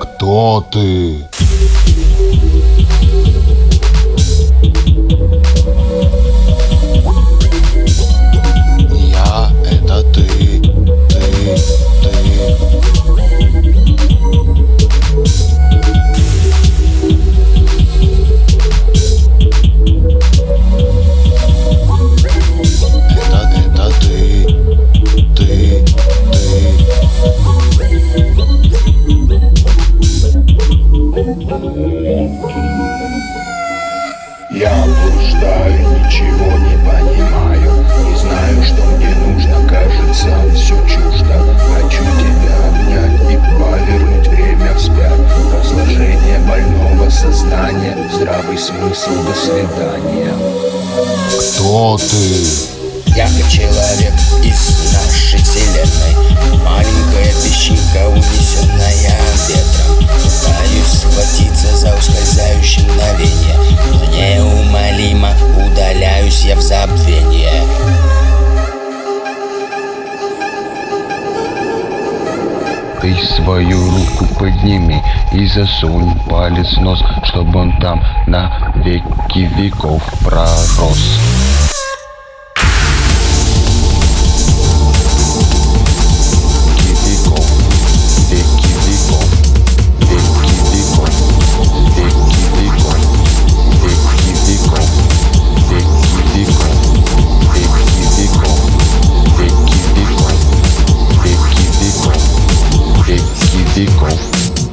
Кто ты? Я блуждаю, ничего не понимаю. Не знаю, что мне нужно, кажется, все чуждо. Хочу тебя обнять и повернуть время вспять. Разложение больного сознания. Здравый смысл, до свидания. Кто ты? Я человек из нашей вселенной. Маленькая песчинка, унесенная ветром Ты свою руку подними и засунь палец в нос, чтобы он там на веки веков пророс.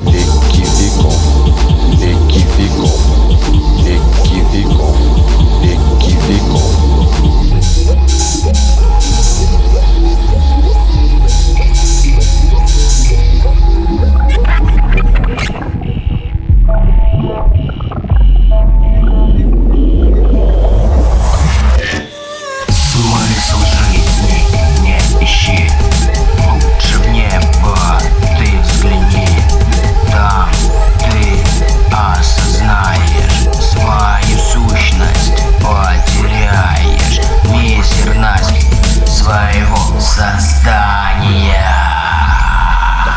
Equívoco, equívoco, equívoco.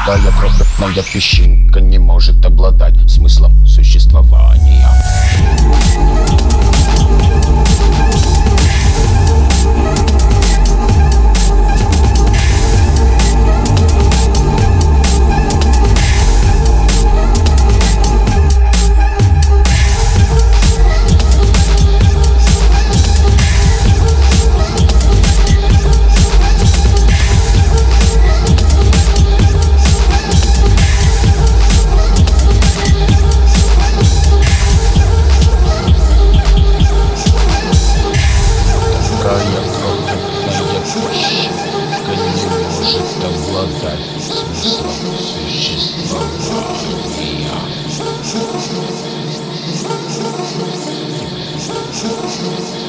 Такая крохотная песчинка не может обладать смыслом существования. Thank you.